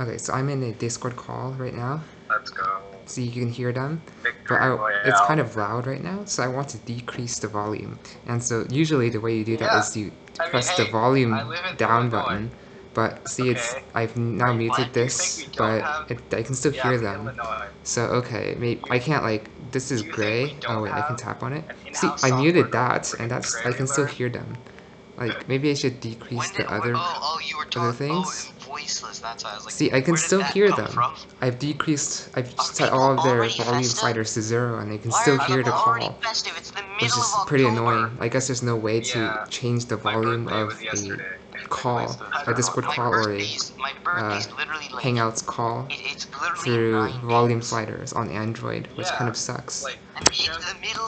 Okay, so I'm in a Discord call right now, Let's go. so you can hear them. But I, it's kind of loud right now, so I want to decrease the volume. And so usually the way you do that Yeah. is you I mean, press hey, the volume live in down button. But see, it's I've now Wait, muted? This, think we don't but have- it, I can still Yeah, hear them. Illinois. So okay, maybe I can't like this is Do you think gray. Oh wait, I can tap on it. See, I muted that, and that's I can still hear them. Like maybe I should decrease When the did, other. oh, oh, you were talking. Oh, things? Oh, voiceless. That's why I like. See, I can still hear them. From? I've decreased. I've set all of their volume festive? sliders to zero, and they can Why still hear the call, festive? It's the which is pretty annoying. I guess there's no way to Yeah. change the volume of the yesterday. Call, a Discord call or a birthday's, my birthday's uh, literally like. Hangouts call It, through volume days. sliders on Android, which Yeah, kind of sucks. Like,